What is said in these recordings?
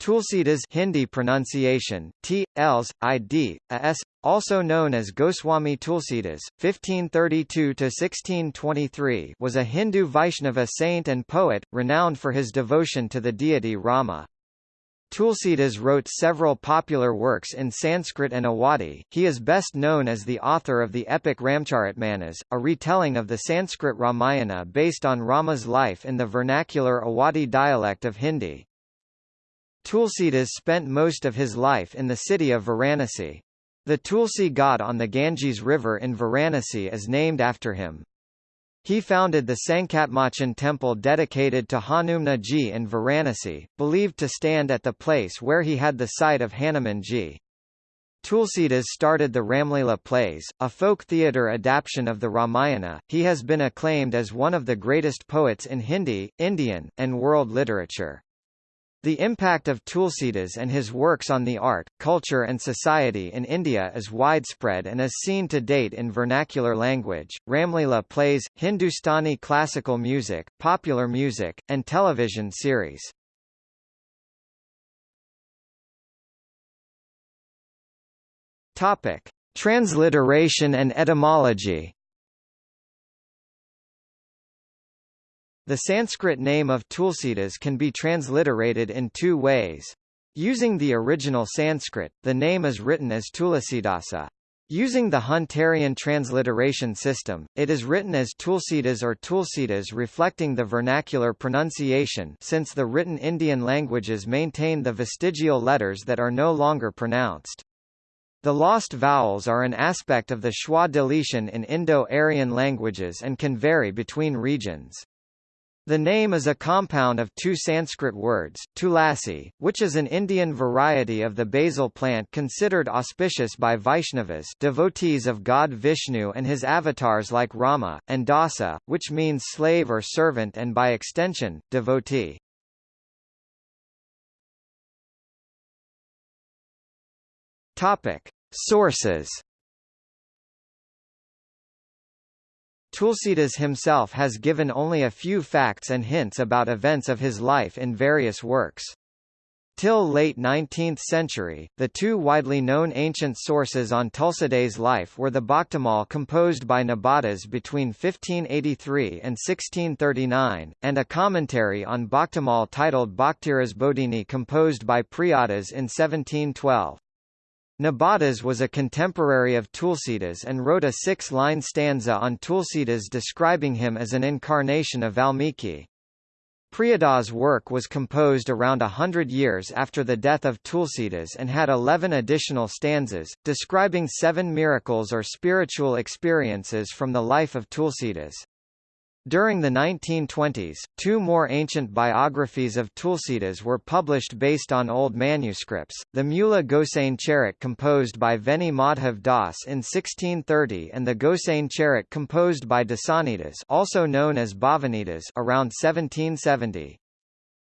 Tulsidas Hindi pronunciation, T, Ls, Id, As, also known as Goswami Tulsidas, 1532–1623 was a Hindu Vaishnava saint and poet, renowned for his devotion to the deity Rama. Tulsidas wrote several popular works in Sanskrit and Awadhi. He is best known as the author of the epic Ramcharitmanas, a retelling of the Sanskrit Ramayana based on Rama's life in the vernacular Awadhi dialect of Hindi. Tulsidas spent most of his life in the city of Varanasi. The Tulsi Ghat on the Ganges River in Varanasi is named after him. He founded the Sankatmochan temple dedicated to Hanuman ji in Varanasi, believed to stand at the place where he had the sight of Hanuman ji. Tulsidas started the Ramlila plays, a folk theatre adaptation of the Ramayana. He has been acclaimed as one of the greatest poets in Hindi, Indian, and world literature. The impact of Tulsidas and his works on the art, culture and society in India is widespread and is seen to date in vernacular language, Ramlila plays, Hindustani classical music, popular music, and television series. Topic: Transliteration and etymology The Sanskrit name of Tulsidas can be transliterated in two ways. Using the original Sanskrit, the name is written as Tulasidasa. Using the Hunterian transliteration system, it is written as Tulsidas or Tulsidas reflecting the vernacular pronunciation since the written Indian languages maintain the vestigial letters that are no longer pronounced. The lost vowels are an aspect of the schwa deletion in Indo-Aryan languages and can vary between regions. The name is a compound of two Sanskrit words, tulasi, which is an Indian variety of the basil plant considered auspicious by Vaishnavas devotees of God Vishnu and his avatars like Rama, and dasa, which means slave or servant and by extension, devotee. Sources Tulsidas himself has given only a few facts and hints about events of his life in various works. Till late 19th century, the two widely known ancient sources on Tulsidas' life were the Bhaktamal composed by Nabadas between 1583 and 1639, and a commentary on Bhaktamal titled Bhaktiras Bodhini composed by Priyadas in 1712. Nabadas was a contemporary of Tulsidas and wrote a six-line stanza on Tulsidas describing him as an incarnation of Valmiki. Priyadas' work was composed around a hundred years after the death of Tulsidas and had eleven additional stanzas, describing seven miracles or spiritual experiences from the life of Tulsidas. During the 1920s, two more ancient biographies of Tulsidas were published based on old manuscripts, the Mula Gosain Charit composed by Veni Madhav Das in 1630 and the Gosain Charit composed by Dasanidas also known as Bhavanidas around 1770.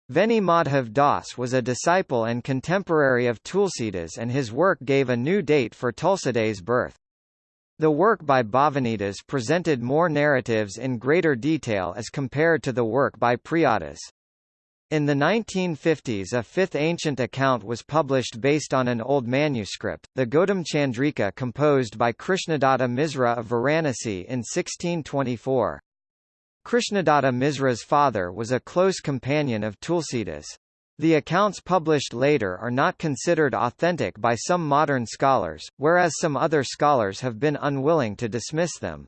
Veni Madhav Das was a disciple and contemporary of Tulsidas and his work gave a new date for Tulsidas' birth. The work by Bhavanidas presented more narratives in greater detail as compared to the work by Priyadas. In the 1950s a fifth ancient account was published based on an old manuscript, the Gautam Chandrika composed by Krishnadatta Misra of Varanasi in 1624. Krishnadatta Misra's father was a close companion of Tulsidas. The accounts published later are not considered authentic by some modern scholars, whereas some other scholars have been unwilling to dismiss them.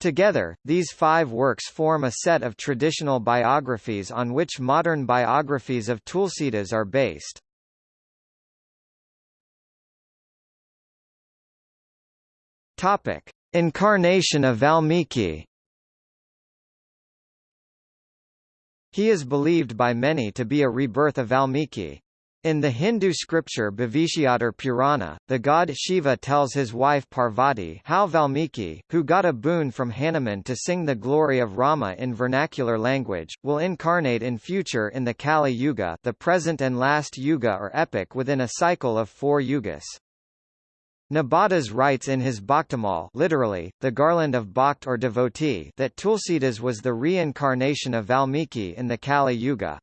Together, these five works form a set of traditional biographies on which modern biographies of Tulsidas are based. Topic: Incarnation of Valmiki He is believed by many to be a rebirth of Valmiki. In the Hindu scripture Bhavishyottar Purana, the god Shiva tells his wife Parvati how Valmiki, who got a boon from Hanuman to sing the glory of Rama in vernacular language, will incarnate in future in the Kali Yuga the present and last yuga or epoch within a cycle of four yugas. Nabadas writes in his Bhaktamal literally, the garland of Bhakt or devotee that Tulsidas was the reincarnation of Valmiki in the Kali Yuga.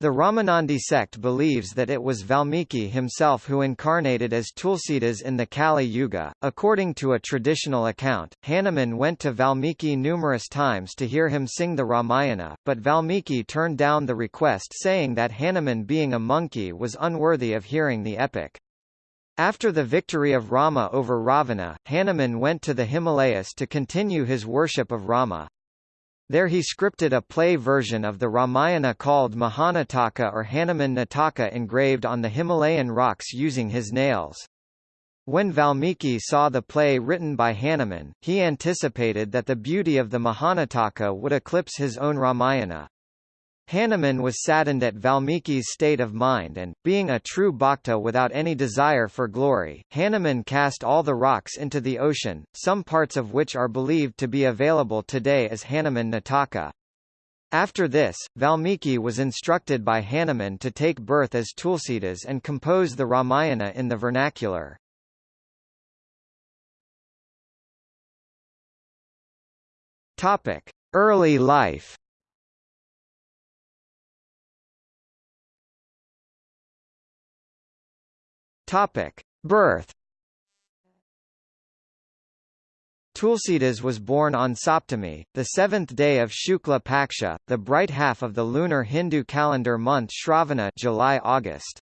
The Ramanandi sect believes that it was Valmiki himself who incarnated as Tulsidas in the Kali Yuga. According to a traditional account, Hanuman went to Valmiki numerous times to hear him sing the Ramayana, but Valmiki turned down the request saying that Hanuman being a monkey was unworthy of hearing the epic. After the victory of Rama over Ravana, Hanuman went to the Himalayas to continue his worship of Rama. There he scripted a play version of the Ramayana called Mahanataka or Hanuman Nataka engraved on the Himalayan rocks using his nails. When Valmiki saw the play written by Hanuman, he anticipated that the beauty of the Mahanataka would eclipse his own Ramayana. Hanuman was saddened at Valmiki's state of mind and, being a true bhakta without any desire for glory, Hanuman cast all the rocks into the ocean, some parts of which are believed to be available today as Hanuman Nataka. After this, Valmiki was instructed by Hanuman to take birth as Tulsidas and compose the Ramayana in the vernacular. Early life Topic: Birth. Tulsidas was born on Saptami, the seventh day of Shukla Paksha, the bright half of the lunar Hindu calendar month Shravana July-August.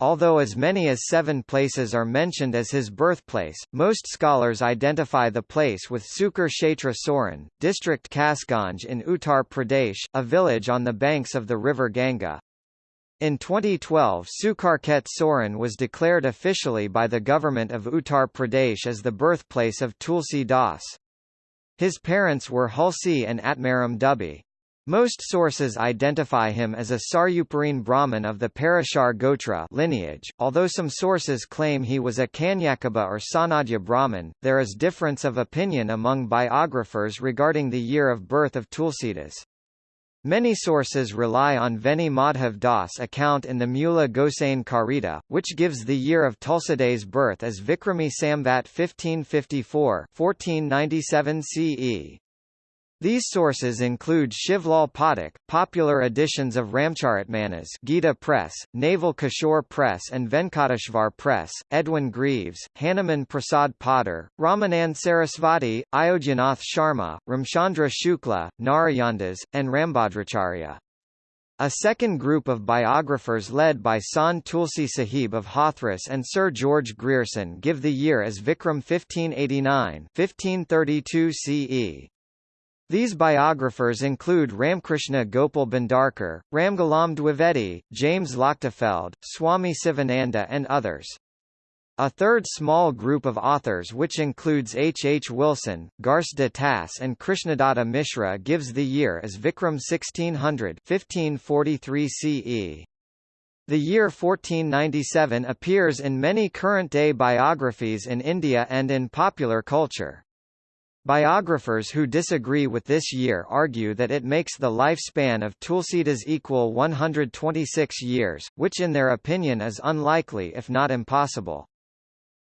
Although as many as seven places are mentioned as his birthplace, most scholars identify the place with Sukar Kshetra Soran, district Kasganj in Uttar Pradesh, a village on the banks of the river Ganga. In 2012 Sukarket Soran was declared officially by the government of Uttar Pradesh as the birthplace of Tulsi Das. His parents were Hulsi and Atmaram Dubey. Most sources identify him as a Saryaparine Brahmin of the Parashar Gotra lineage, although some sources claim he was a Kanyakubja or Sanadya Brahmin. There is difference of opinion among biographers regarding the year of birth of Tulsidas. Many sources rely on Veni Madhav Das account in the Mula Gosain Karita, which gives the year of Tulsidas' birth as Vikrami Samvat 1554 1497 CE. These sources include Shivlal Pathak, popular editions of Ramcharitmanas Gita Press, Naval Kishore Press and Venkateshwar Press, Edwin Greaves, Hanuman Prasad Poddar, Ramanand Sarasvati, Ayodhyanath Sharma, Ramchandra Shukla, Narayandas, and Rambhadracharya. A second group of biographers led by Sant Tulsi Sahib of Hathras and Sir George Grierson give the year as Vikram 1589 1532 CE. These biographers include Ramkrishna Gopal Bhandarkar, Ramgulam Dwivedi, James Lochtefeld, Swami Sivananda and others. A third small group of authors which includes H. H. Wilson, Garcin de Tassy and Krishnadatta Mishra gives the year as Vikram 1600 1543 CE. The year 1497 appears in many current-day biographies in India and in popular culture. Biographers who disagree with this year argue that it makes the lifespan of Tulsidas equal 126 years, which in their opinion is unlikely if not impossible.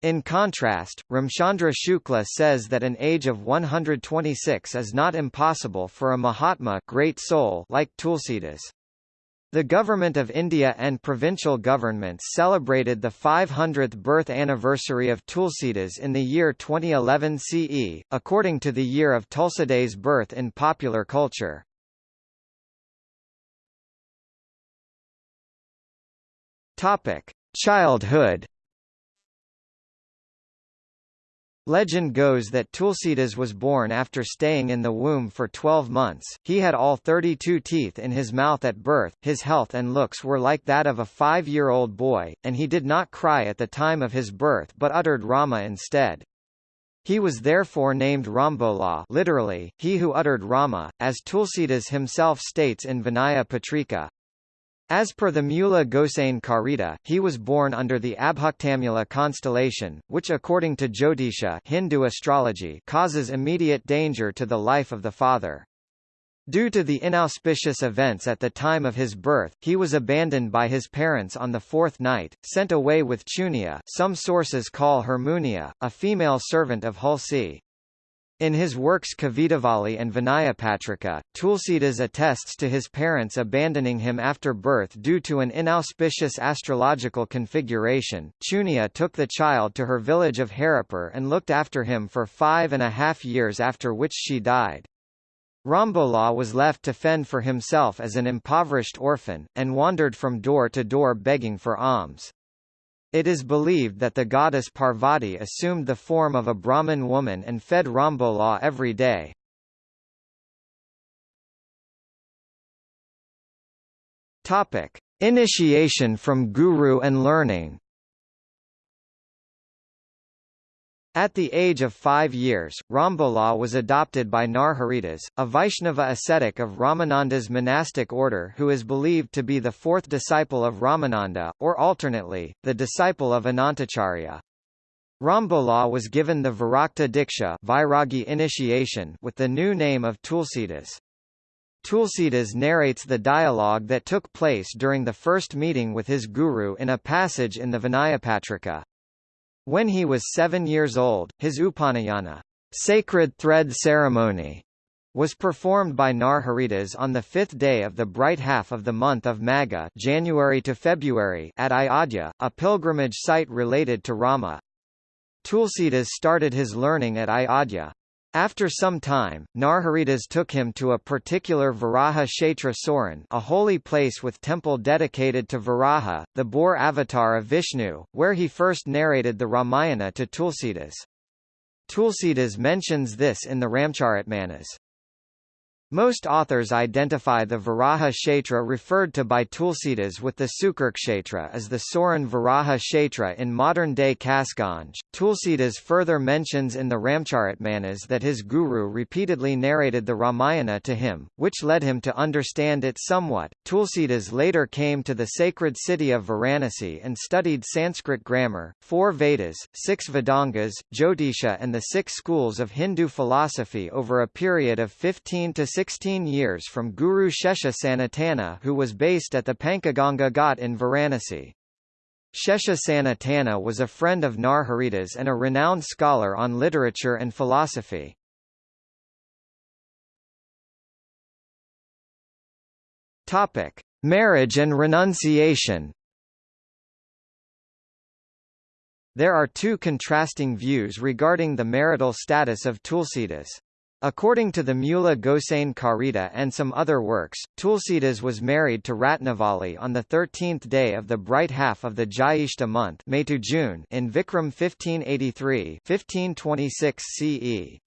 In contrast, Ramchandra Shukla says that an age of 126 is not impossible for a Mahatma great soul like Tulsidas. The Government of India and provincial governments celebrated the 500th birth anniversary of Tulsidas in the year 2011 CE, according to the year of Tulsidas' birth in popular culture. Childhood Legend goes that Tulsidas was born after staying in the womb for 12 months. He had all 32 teeth in his mouth at birth, his health and looks were like that of a five-year-old boy, and he did not cry at the time of his birth but uttered Rama instead. He was therefore named Rambola literally, he who uttered Rama, as Tulsidas himself states in Vinaya Patrika. As per the Mula Gosain Karita, he was born under the Abhaktamula constellation, which according to Jyotisha Hindu astrology causes immediate danger to the life of the father. Due to the inauspicious events at the time of his birth, he was abandoned by his parents on the fourth night, sent away with Chunia some sources call her Munia, a female servant of Hulsi. In his works Kavitavali and Vinayapatrika, Tulsidas attests to his parents abandoning him after birth due to an inauspicious astrological configuration. Chunia took the child to her village of Haripur and looked after him for five and a half years after which she died. Rambola was left to fend for himself as an impoverished orphan, and wandered from door to door begging for alms. It is believed that the goddess Parvati assumed the form of a Brahmin woman and fed Rambola every day. Topic: Initiation from Guru and learning. At the age of five years, Rambola was adopted by Narharidas, a Vaishnava ascetic of Ramananda's monastic order who is believed to be the fourth disciple of Ramananda, or alternately, the disciple of Anantacharya. Rambola was given the Virakta Diksha Vairagi initiation with the new name of Tulsidas. Tulsidas narrates the dialogue that took place during the first meeting with his guru in a passage in the Vinayapatrika. When he was seven years old, his Upanayana sacred thread ceremony was performed by Narharidas on the fifth day of the bright half of the month of Magha January to February at Ayodhya, a pilgrimage site related to Rama. Tulsidas started his learning at Ayodhya. After some time, Narharidas took him to a particular Varaha Kshetra Soran a holy place with temple dedicated to Varaha, the boar avatar of Vishnu, where he first narrated the Ramayana to Tulsidas. Tulsidas mentions this in the Ramcharitmanas. Most authors identify the Varaha Kshetra referred to by Tulsidas with the Sukarkshetra as the Soran Varaha Kshetra in modern-day Kasganj. Tulsidas further mentions in the Ramcharitmanas that his guru repeatedly narrated the Ramayana to him, which led him to understand it somewhat. Tulsidas later came to the sacred city of Varanasi and studied Sanskrit grammar, four Vedas, six Vedangas, Jyotisha and the six schools of Hindu philosophy over a period of 15 to 16 years from Guru Shesha Sanatana who was based at the Panchganga Ghat in Varanasi. Shesha Sanatana was a friend of Narharidas and a renowned scholar on literature and philosophy. Topic: Marriage and renunciation. There are two contrasting views regarding the marital status of Tulsidas. According to the Mula Gosain Karita and some other works, Tulsidas was married to Ratnavali on the 13th day of the bright half of the Jyeshta month May to June in Vikram 1583 1526 CE.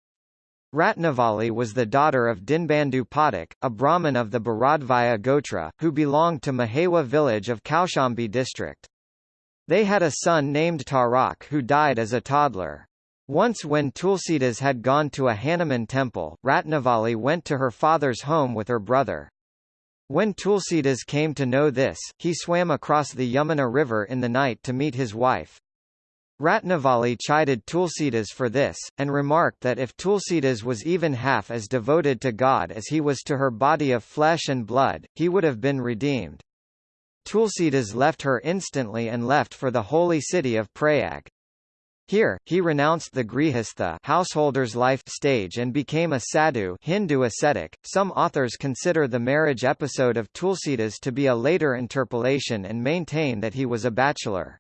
Ratnavali was the daughter of Dinbandhu Pathak, a Brahmin of the Bharadvaya Gotra, who belonged to Mahewa village of Kaushambi district. They had a son named Tarak who died as a toddler. Once when Tulsidas had gone to a Hanuman temple, Ratnavali went to her father's home with her brother. When Tulsidas came to know this, he swam across the Yamuna river in the night to meet his wife. Ratnavali chided Tulsidas for this, and remarked that if Tulsidas was even half as devoted to God as he was to her body of flesh and blood, he would have been redeemed. Tulsidas left her instantly and left for the holy city of Prayag. Here, he renounced the grihastha householder's life stage and became a sadhu Hindu ascetic. Some authors consider the marriage episode of Tulsidas to be a later interpolation and maintain that he was a bachelor.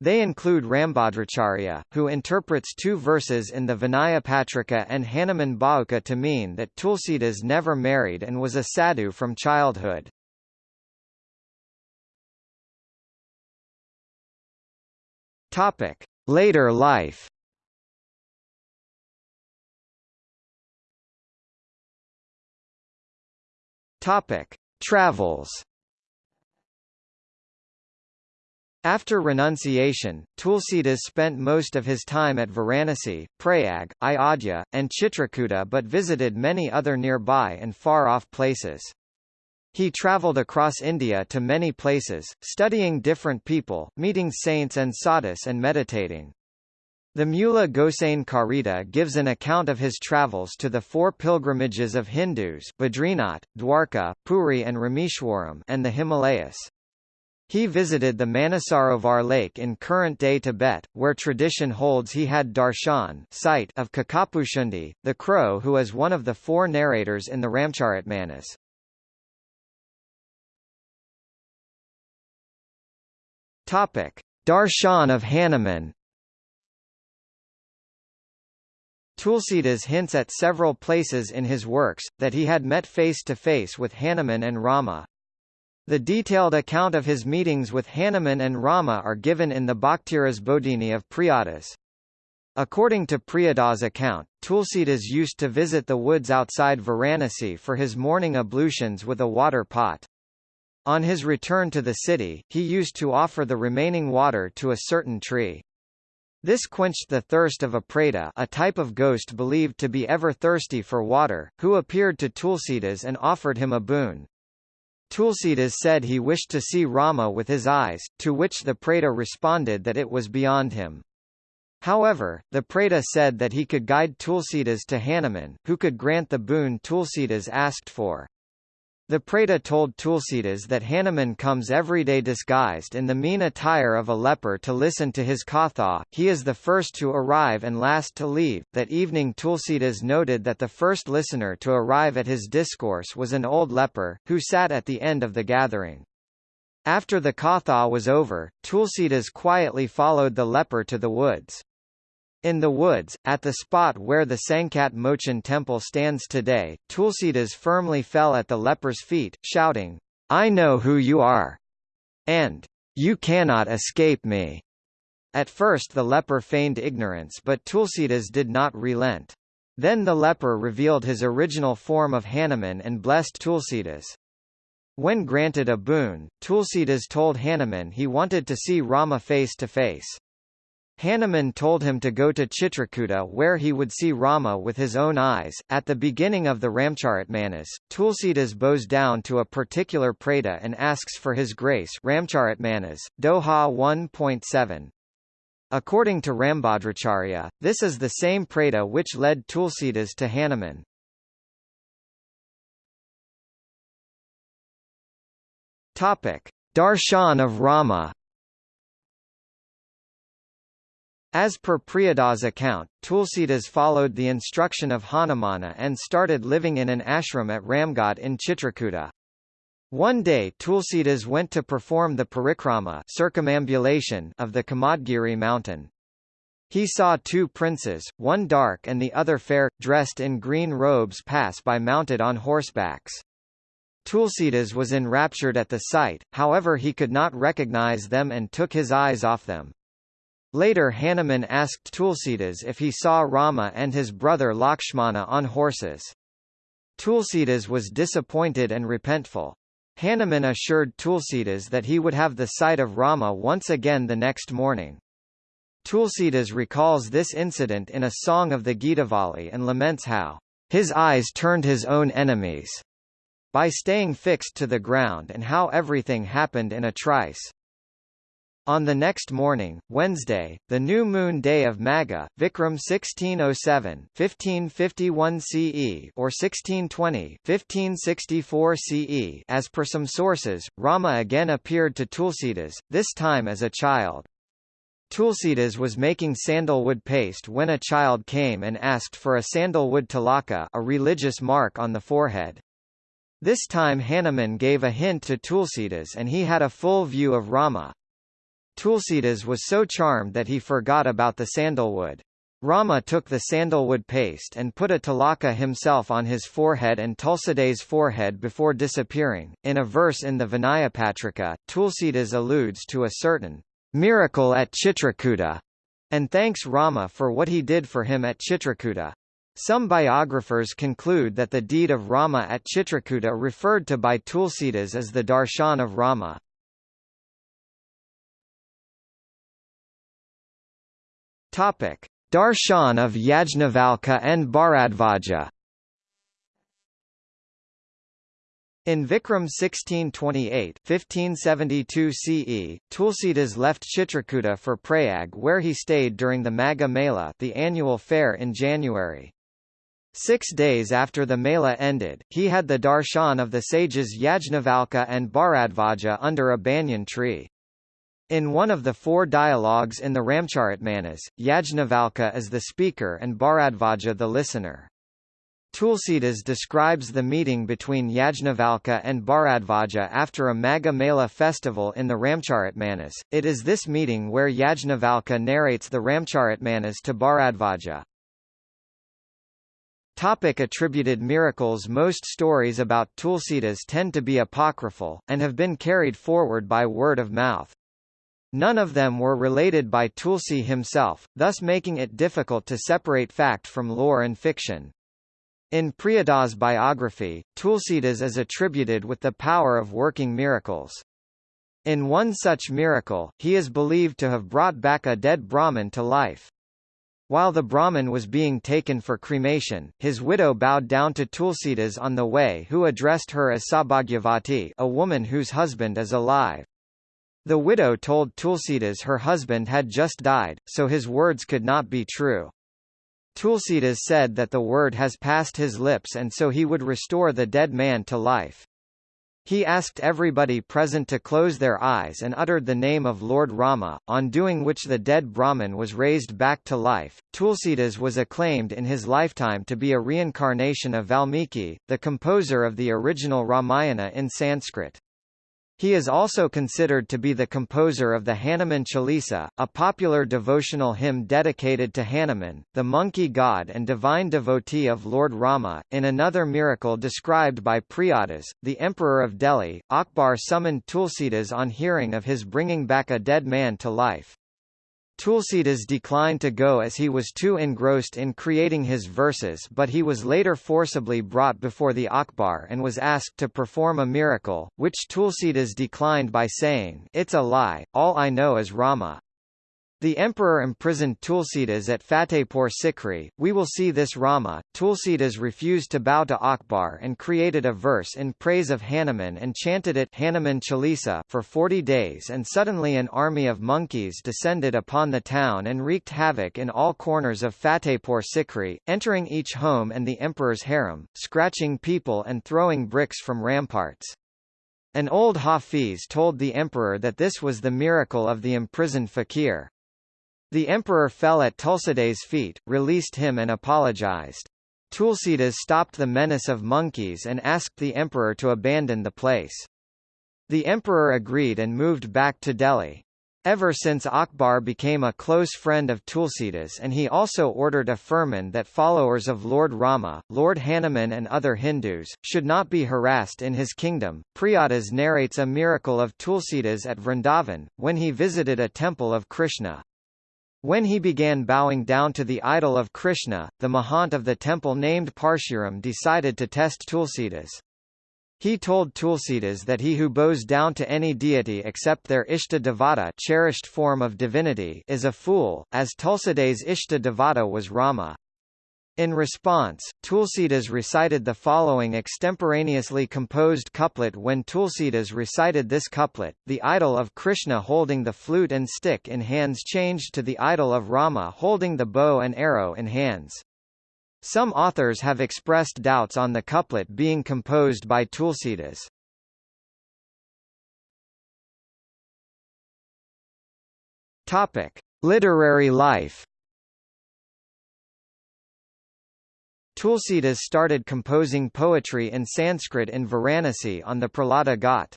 They include Rambhadracharya, who interprets two verses in the Vinayapatrika and Hanuman Bahuka to mean that Tulsidas never married and was a sadhu from childhood. Topic. Later life Topic: Travels. After renunciation, Tulsidas spent most of his time at Varanasi, Prayag, Ayodhya, and Chitrakuta but visited many other nearby and far-off places. He traveled across India to many places, studying different people, meeting saints and sadhus and meditating. The Mula Gosain Karita gives an account of his travels to the four pilgrimages of Hindus Badrinath, Dwarka, Puri and Rameshwaram and the Himalayas. He visited the Manasarovar lake in current-day Tibet, where tradition holds he had darshan sight of Kakabhushundi, the crow who is one of the four narrators in the Ramcharitmanas. Topic: Darshan of Hanuman. Tulsidas hints at several places in his works, that he had met face-to-face -face with Hanuman and Rama, the detailed account of his meetings with Hanuman and Rama are given in the Bhaktiras Bodhini of Priyadas. According to Priyada's account, Tulsidas used to visit the woods outside Varanasi for his morning ablutions with a water pot. On his return to the city, he used to offer the remaining water to a certain tree. This quenched the thirst of a preta a type of ghost believed to be ever thirsty for water, who appeared to Tulsidas and offered him a boon. Tulsidas said he wished to see Rama with his eyes, to which the Preta responded that it was beyond him. However, the Preta said that he could guide Tulsidas to Hanuman, who could grant the boon Tulsidas asked for. The Preta told Tulsidas that Hanuman comes every day disguised in the mean attire of a leper to listen to his katha, he is the first to arrive and last to leave. That evening Tulsidas noted that the first listener to arrive at his discourse was an old leper, who sat at the end of the gathering. After the katha was over, Tulsidas quietly followed the leper to the woods. In the woods, at the spot where the Sankat Mochan temple stands today, Tulsidas firmly fell at the leper's feet, shouting, I know who you are, and you cannot escape me. At first the leper feigned ignorance but Tulsidas did not relent. Then the leper revealed his original form of Hanuman and blessed Tulsidas. When granted a boon, Tulsidas told Hanuman he wanted to see Rama face to face. Hanuman told him to go to Chitrakuta where he would see Rama with his own eyes. At the beginning of the Ramcharitmanas, Tulsidas bows down to a particular preta and asks for his grace Ramcharitmanas, Doha 1.7. According to Rambhadracharya, this is the same preta which led Tulsidas to Hanuman. Topic: Darshan of Rama As per Priyada's account, Tulsidas followed the instruction of Hanumana and started living in an ashram at Ramghat in Chitrakuta. One day Tulsidas went to perform the parikrama circumambulation of the Kamadgiri mountain. He saw two princes, one dark and the other fair, dressed in green robes pass by mounted on horsebacks. Tulsidas was enraptured at the sight, however he could not recognize them and took his eyes off them. Later Hanuman asked Tulsidas if he saw Rama and his brother Lakshmana on horses. Tulsidas was disappointed and repentful. Hanuman assured Tulsidas that he would have the sight of Rama once again the next morning. Tulsidas recalls this incident in a song of the Gitavali and laments how his eyes turned his own enemies by staying fixed to the ground and how everything happened in a trice. On the next morning, Wednesday, the new moon day of Magha, Vikram 1607 1551 CE or 1620 1564 CE as per some sources, Rama again appeared to Tulsidas, this time as a child. Tulsidas was making sandalwood paste when a child came and asked for a sandalwood tilaka a religious mark on the forehead. This time Hanuman gave a hint to Tulsidas and he had a full view of Rama. Tulsidas was so charmed that he forgot about the sandalwood. Rama took the sandalwood paste and put a tilaka himself on his forehead and Tulsida's forehead before disappearing. In a verse in the Vinayapatrika, Tulsidas alludes to a certain miracle at Chitrakuta and thanks Rama for what he did for him at Chitrakuta. Some biographers conclude that the deed of Rama at Chitrakuta referred to by Tulsidas as the darshan of Rama. Topic: Darshan of Yajnavalkya and Bharadvaja. In Vikram 1628 1572 CE, Tulsidas left Chitrakuta for Prayag where he stayed during the Magha Mela the annual fair in January. Six days after the Mela ended, he had the darshan of the sages Yajnavalkya and Bharadvaja under a banyan tree. In one of the four dialogues in the Ramcharitmanas, Yajnavalkya is the speaker and Bharadvaja the listener. Tulsidas describes the meeting between Yajnavalkya and Bharadvaja after a Magha Mela festival in the Ramcharitmanas. It is this meeting where Yajnavalkya narrates the Ramcharitmanas to Bharadvaja. Topic attributed miracles Most stories about Tulsidas tend to be apocryphal, and have been carried forward by word of mouth. None of them were related by Tulsi himself, thus making it difficult to separate fact from lore and fiction. In Priyadas' biography, Tulsidas is attributed with the power of working miracles. In one such miracle, he is believed to have brought back a dead Brahmin to life. While the Brahmin was being taken for cremation, his widow bowed down to Tulsidas on the way who addressed her as Sabhagyavati a woman whose husband is alive. The widow told Tulsidas her husband had just died, so his words could not be true. Tulsidas said that the word has passed his lips and so he would restore the dead man to life. He asked everybody present to close their eyes and uttered the name of Lord Rama, on doing which the dead Brahmin was raised back to life. Tulsidas was acclaimed in his lifetime to be a reincarnation of Valmiki, the composer of the original Ramayana in Sanskrit. He is also considered to be the composer of the Hanuman Chalisa, a popular devotional hymn dedicated to Hanuman, the monkey god and divine devotee of Lord Rama. In another miracle described by Priyadas, the emperor of Delhi, Akbar summoned Tulsidas on hearing of his bringing back a dead man to life. Tulsidas declined to go as he was too engrossed in creating his verses but he was later forcibly brought before the Akbar and was asked to perform a miracle, which Tulsidas declined by saying, It's a lie, all I know is Rama. The emperor imprisoned Tulsidas at Fatehpur Sikri. We will see this Rama. Tulsidas refused to bow to Akbar and created a verse in praise of Hanuman and chanted it Hanuman Chalisa for 40 days and suddenly an army of monkeys descended upon the town and wreaked havoc in all corners of Fatehpur Sikri, entering each home and the emperor's harem, scratching people and throwing bricks from ramparts. An old Hafiz told the emperor that this was the miracle of the imprisoned fakir. The emperor fell at Tulsidas' feet, released him and apologized. Tulsidas stopped the menace of monkeys and asked the emperor to abandon the place. The emperor agreed and moved back to Delhi. Ever since Akbar became a close friend of Tulsidas and he also ordered a firman that followers of Lord Rama, Lord Hanuman and other Hindus, should not be harassed in his kingdom. Priyadas narrates a miracle of Tulsidas at Vrindavan, when he visited a temple of Krishna. When he began bowing down to the idol of Krishna, the Mahant of the temple named Parshuram decided to test Tulsidas. He told Tulsidas that he who bows down to any deity except their Ishta Devata cherished form of divinity is a fool, as Tulsidas' Ishta Devata was Rama. In response, Tulsidas recited the following extemporaneously composed couplet When Tulsidas recited this couplet, the idol of Krishna holding the flute and stick in hands changed to the idol of Rama holding the bow and arrow in hands. Some authors have expressed doubts on the couplet being composed by Tulsidas. Topic: Literary life Tulsidas started composing poetry in Sanskrit in Varanasi on the Prahlada Ghat.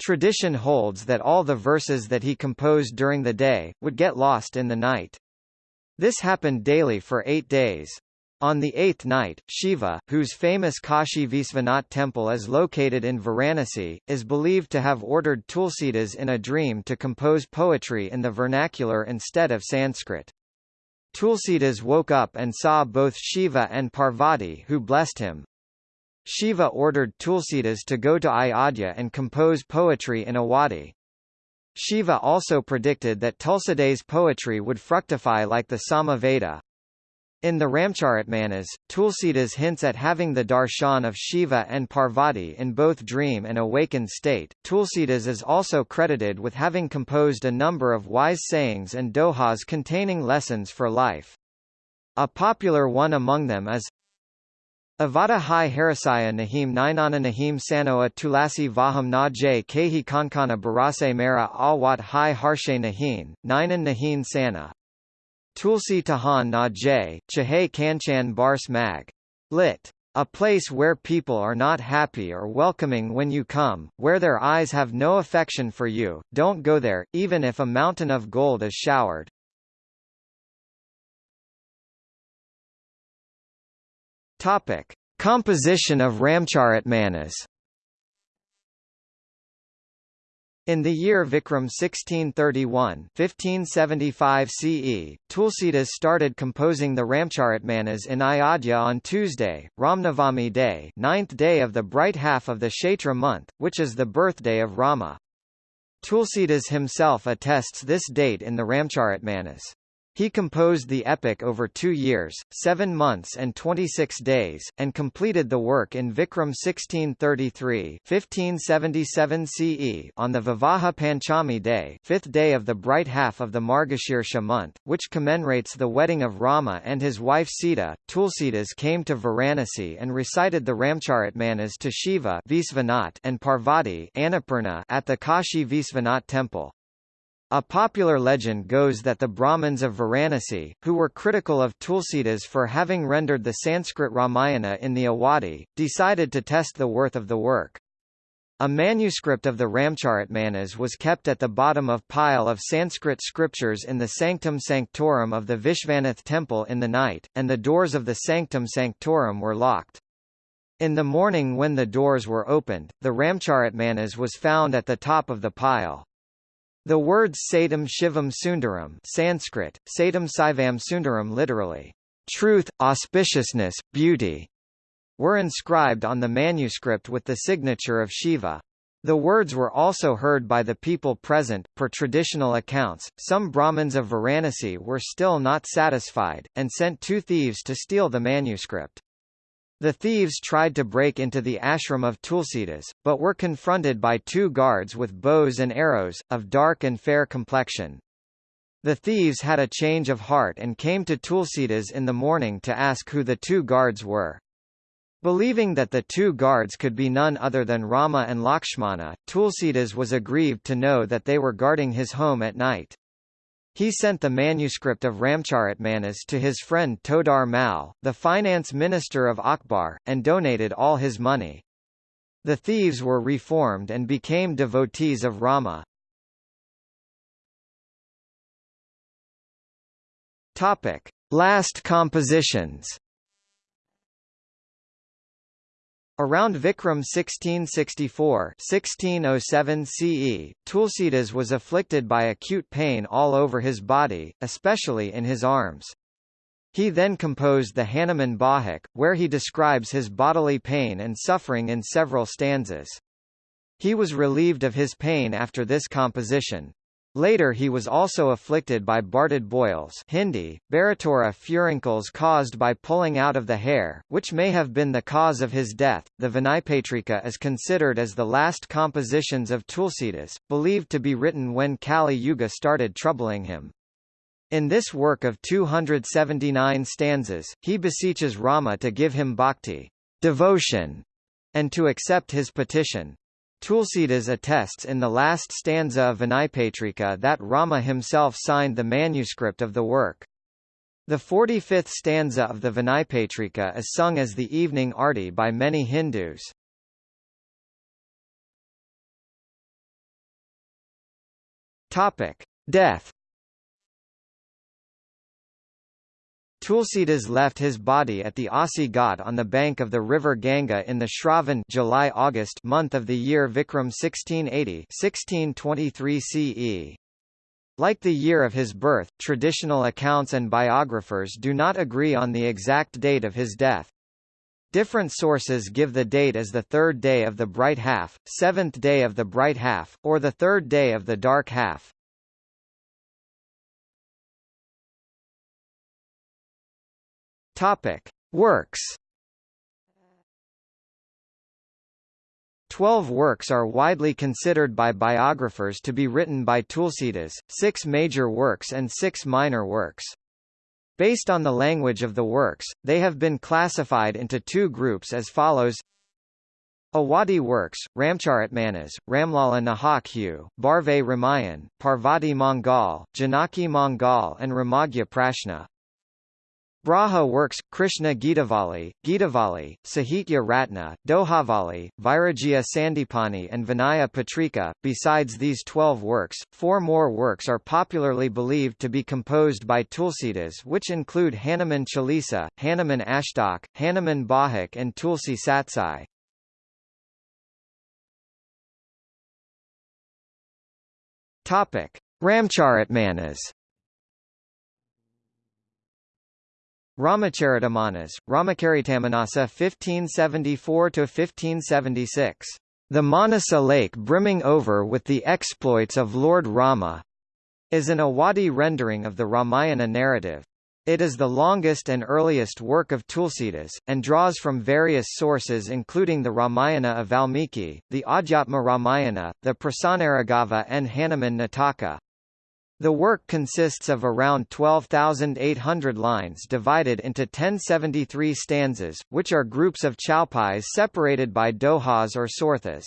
Tradition holds that all the verses that he composed during the day, would get lost in the night. This happened daily for eight days. On the eighth night, Shiva, whose famous Kashi Visvanath temple is located in Varanasi, is believed to have ordered Tulsidas in a dream to compose poetry in the vernacular instead of Sanskrit. Tulsidas woke up and saw both Shiva and Parvati who blessed him. Shiva ordered Tulsidas to go to Ayodhya and compose poetry in Awadhi. Shiva also predicted that Tulsidas' poetry would fructify like the Samaveda. In the Ramcharitmanas, Tulsidas hints at having the darshan of Shiva and Parvati in both dream and awakened state. Tulsidas is also credited with having composed a number of wise sayings and dohas containing lessons for life. A popular one among them is Avada hi Harasaya Nahim Ninana Nahim Sanoa Tulasi Vaham Na J Kehi Kankana Barase Mera Awat Hi Harshe Nahin, nainan Nahin Sana. Tulsi Tahan Na J, Chahe Kanchan Bars Mag. Lit. A place where people are not happy or welcoming when you come, where their eyes have no affection for you, don't go there, even if a mountain of gold is showered. Topic: Composition of Ramcharitmanas. In the year Vikram 1631 1575 CE, Tulsidas started composing the Ramcharitmanas in Ayodhya on Tuesday, Ramnavami day ninth day of the bright half of the Chaitra month, which is the birthday of Rama. Tulsidas himself attests this date in the Ramcharitmanas. He composed the epic over two years, seven months and 26 days, and completed the work in Vikram 1633 1577 CE on the Vivaha Panchami day fifth day of the bright half of the Margashirsha month, which commemorates the wedding of Rama and his wife Sita. Tulsidas came to Varanasi and recited the Ramcharitmanas to Shiva and Parvati at the Kashi Visvanath temple. A popular legend goes that the Brahmins of Varanasi, who were critical of Tulsidas for having rendered the Sanskrit Ramayana in the Awadhi, decided to test the worth of the work. A manuscript of the Ramcharitmanas was kept at the bottom of pile of Sanskrit scriptures in the Sanctum Sanctorum of the Vishvanath temple in the night, and the doors of the Sanctum Sanctorum were locked. In the morning when the doors were opened, the Ramcharitmanas was found at the top of the pile. The words Satam Shivam Sundaram Sanskrit, Satam Saivam Sundaram literally, truth, auspiciousness, beauty, were inscribed on the manuscript with the signature of Shiva. The words were also heard by the people present. Per traditional accounts, some Brahmins of Varanasi were still not satisfied, and sent two thieves to steal the manuscript. The thieves tried to break into the ashram of Tulsidas, but were confronted by two guards with bows and arrows, of dark and fair complexion. The thieves had a change of heart and came to Tulsidas in the morning to ask who the two guards were. Believing that the two guards could be none other than Rama and Lakshmana, Tulsidas was aggrieved to know that they were guarding his home at night. He sent the manuscript of Ramcharitmanas to his friend Todar Mal, the finance minister of Akbar, and donated all his money. The thieves were reformed and became devotees of Rama. Topic: Last compositions. Around Vikram 1664 1607 CE, Tulsidas was afflicted by acute pain all over his body, especially in his arms. He then composed the Hanuman Bahuka, where he describes his bodily pain and suffering in several stanzas. He was relieved of his pain after this composition. Later he was also afflicted by Bartid boils Hindi, Baratura furuncles caused by pulling out of the hair, which may have been the cause of his death. The Vinaypatrika is considered as the last compositions of Tulsidas, believed to be written when Kali Yuga started troubling him. In this work of 279 stanzas, he beseeches Rama to give him bhakti devotion, and to accept his petition. Tulsidas attests in the last stanza of Vinaypatrika that Rama himself signed the manuscript of the work. The 45th stanza of the Vinaypatrika is sung as the evening arti by many Hindus. Death Tulsidas left his body at the Asi Ghat on the bank of the river Ganga in the Shravan July-August month of the year Vikram 1680 1623 CE. Like the year of his birth, traditional accounts and biographers do not agree on the exact date of his death. Different sources give the date as the third day of the bright half, seventh day of the bright half, or the third day of the dark half. Topic: Works. Twelve works are widely considered by biographers to be written by Tulsidas, six major works and six minor works. Based on the language of the works, they have been classified into two groups as follows Awadhi works, Ramcharitmanas, Ramlala Nahak Barve Ramayan, Parvati Mangal, Janaki Mangal and Ramagya Prashna. Braha works, Krishna Gitavali, Gitavali, Sahitya Ratna, Dohavali, Vairagya Sandipani and Vinaya Patrika. Besides these twelve works, four more works are popularly believed to be composed by Tulsidas which include Hanuman Chalisa, Hanuman Ashtak, Hanuman Bahuka and Tulsi Satsai. Ramcharitmanas. Ramacharitamanas, Ramakaritammanasa 1574–1576. The Manasa lake brimming over with the exploits of Lord Rama is an Awadhi rendering of the Ramayana narrative. It is the longest and earliest work of Tulsidas, and draws from various sources including the Ramayana of Valmiki, the Adhyatma Ramayana, the Prasannaraghava and Hanuman Nataka. The work consists of around 12,800 lines divided into 1073 stanzas, which are groups of chaupais separated by dohas or sorthas.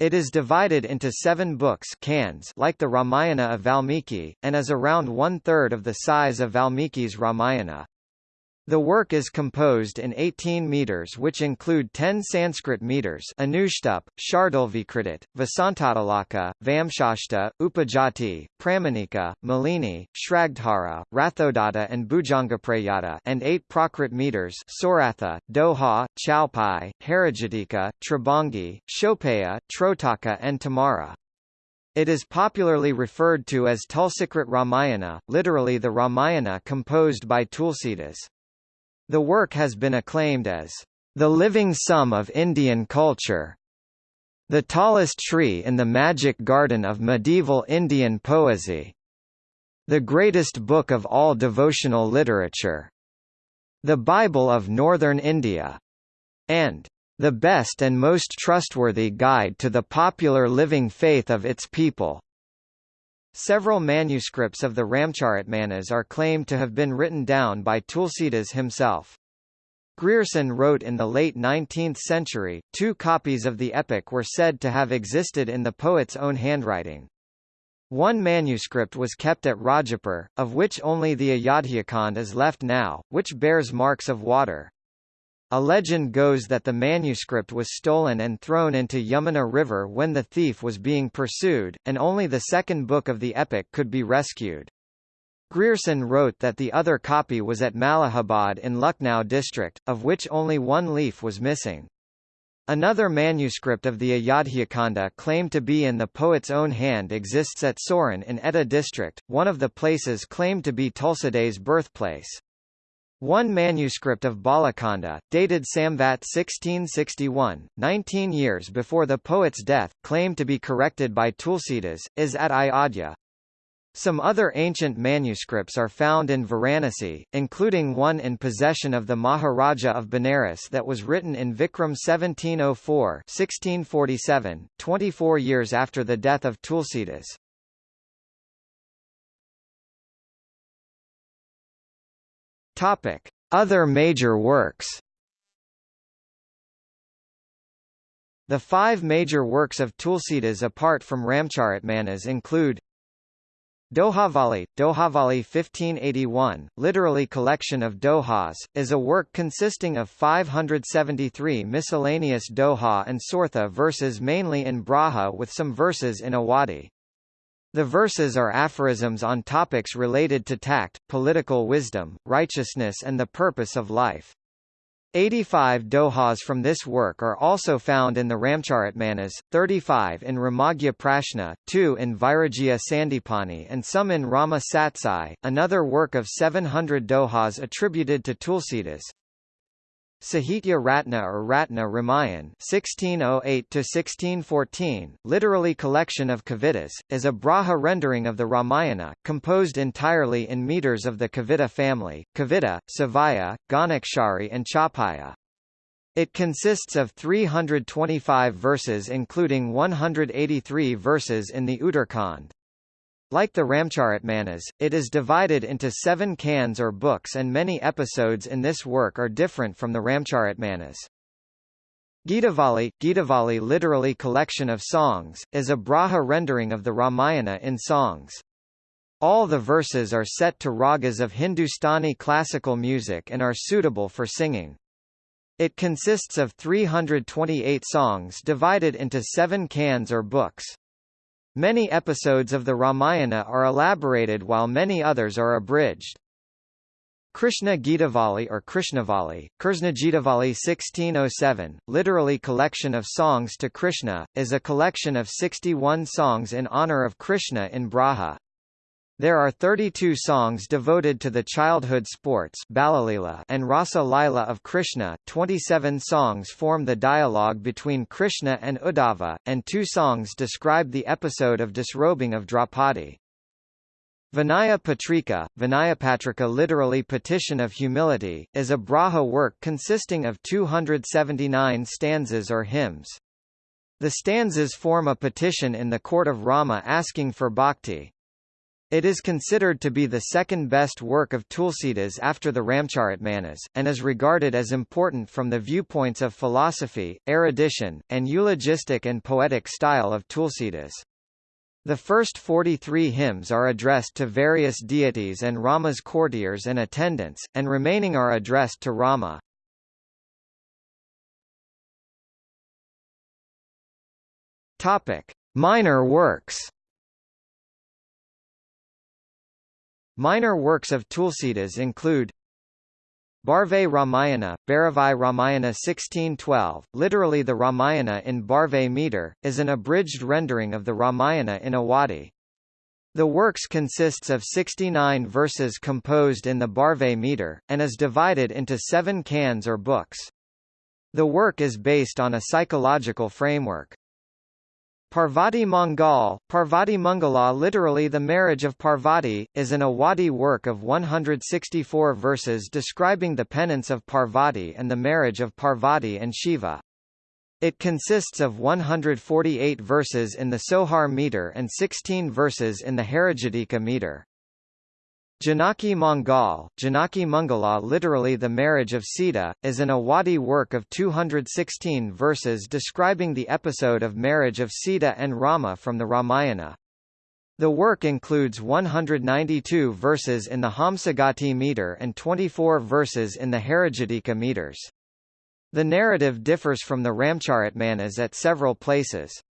It is divided into seven books cans like the Ramayana of Valmiki, and is around one-third of the size of Valmiki's Ramayana. The work is composed in 18 meters which include 10 Sanskrit meters Anushtup, Shardulvikritit, Vasantatilaka, Vamshastha, Upajati, Pramanika, Malini, Shragdhara, Rathoddhata and Bhujangaprayata and 8 Prakrit meters Soratha, Doha, Chaupai, Harajatika, Tribhangi, Shopaya, Trotaka and Tamara. It is popularly referred to as Tulsikrit Ramayana, literally the Ramayana composed by Tulsidas. The work has been acclaimed as the living sum of Indian culture, the tallest tree in the magic garden of medieval Indian poesy, the greatest book of all devotional literature, the Bible of Northern India, and the best and most trustworthy guide to the popular living faith of its people. Several manuscripts of the Ramcharitmanas are claimed to have been written down by Tulsidas himself. Grierson wrote in the late 19th century, two copies of the epic were said to have existed in the poet's own handwriting. One manuscript was kept at Rajapur, of which only the Ayodhyakhand is left now, which bears marks of water. A legend goes that the manuscript was stolen and thrown into Yamuna River when the thief was being pursued, and only the second book of the epic could be rescued. Grierson wrote that the other copy was at Malihabad in Lucknow district, of which only one leaf was missing. Another manuscript of the Ayodhyakhanda claimed to be in the poet's own hand exists at Soron in Etah district, one of the places claimed to be Tulsidas' birthplace. One manuscript of Balakanda, dated Samvat 1661, 19 years before the poet's death, claimed to be corrected by Tulsidas, is at Ayodhya. Some other ancient manuscripts are found in Varanasi, including one in possession of the Maharaja of Benares that was written in Vikram 1704 1647, 24 years after the death of Tulsidas. Topic: Other major works. The five major works of Tulsidas apart from Ramcharitmanas include Dohavali, Dohavali 1581, literally collection of dohas, is a work consisting of 573 miscellaneous doha and sortha verses mainly in Braj with some verses in Awadhi. The verses are aphorisms on topics related to tact, political wisdom, righteousness and the purpose of life. 85 dohas from this work are also found in the Ramcharitmanas, 35 in Ramagya Prashna, 2 in Vairagya Sandipani and some in Rama Satsai, another work of 700 dohas attributed to Tulsidas. Sahitya Ratna or Ratna Ramayan (1608–1614), literally collection of kavitas, is a Braj rendering of the Ramayana, composed entirely in meters of the Kavita family, Kavita, Savaya, Ghanakshari and Chaupaya. It consists of 325 verses including 183 verses in the Uttarkhand. Like the Ramcharitmanas, it is divided into seven cans or books and many episodes in this work are different from the Ramcharitmanas. Gitavali, Gitavali literally collection of songs, is a Braj rendering of the Ramayana in songs. All the verses are set to ragas of Hindustani classical music and are suitable for singing. It consists of 328 songs divided into seven cans or books. Many episodes of the Ramayana are elaborated while many others are abridged. Krishna Gitavali or Krishnavali, Krishnagitavali 1607, literally collection of songs to Krishna, is a collection of 61 songs in honor of Krishna in Braj. There are 32 songs devoted to the childhood sports and Rasa Lila of Krishna, 27 songs form the dialogue between Krishna and Uddhava, and two songs describe the episode of disrobing of Draupadi. Vinaya Patrika, Vinaya Patrika literally Petition of Humility, is a Braj work consisting of 279 stanzas or hymns. The stanzas form a petition in the court of Rama asking for bhakti. It is considered to be the second best work of Tulsidas after the Ramcharitmanas, and is regarded as important from the viewpoints of philosophy, erudition, and eulogistic and poetic style of Tulsidas. The first 43 hymns are addressed to various deities and Rama's courtiers and attendants, and remaining are addressed to Rama. Topic: Minor works. Minor works of Tulsidas include Barve Ramayana, Bharavai Ramayana 1612, literally the Ramayana in Barve meter, is an abridged rendering of the Ramayana in Awadhi. The works consists of 69 verses composed in the Barve meter, and is divided into seven cans or books. The work is based on a psychological framework. Parvati Mangal, Parvati Mangala literally the marriage of Parvati, is an Awadhi work of 164 verses describing the penance of Parvati and the marriage of Parvati and Shiva. It consists of 148 verses in the Sohar meter and 16 verses in the Harijatika meter. Janaki Mangal, Janaki Mangala literally the marriage of Sita, is an Awadhi work of 216 verses describing the episode of marriage of Sita and Rama from the Ramayana. The work includes 192 verses in the Hamsagati meter and 24 verses in the Harijatika meters. The narrative differs from the Ramcharitmanas at several places.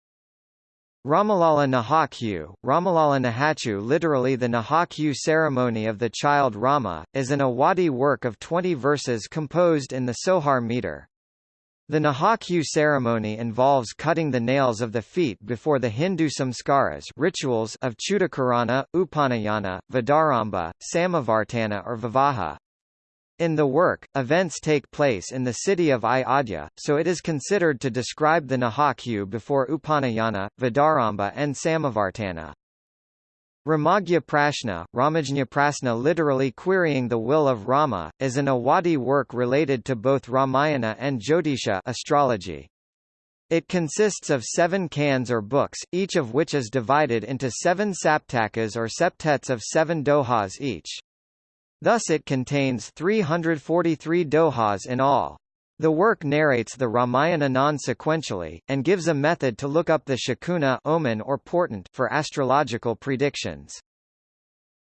Ramalala Nahakyu, Ramalala Nahachu literally the Nahakyu ceremony of the child Rama, is an Awadhi work of 20 verses composed in the Sohar meter. The Nahakyu ceremony involves cutting the nails of the feet before the Hindu samskaras rituals of Chudakarana, Upanayana, Vidyarambha, Samavartana or Vivaha. In the work, events take place in the city of Ayodhya, so it is considered to describe the Nahakyu before Upanayana, Vidyarambha and Samavartana. Ramagya Prashna, Ramajna Prasna literally querying the will of Rama, is an Awadhi work related to both Ramayana and Jyotisha astrology. It consists of seven cans or books, each of which is divided into seven saptakas or septets of seven dohas each. Thus it contains 343 dohas in all. The work narrates the Ramayana non-sequentially, and gives a method to look up the shakuna omen or portent for astrological predictions.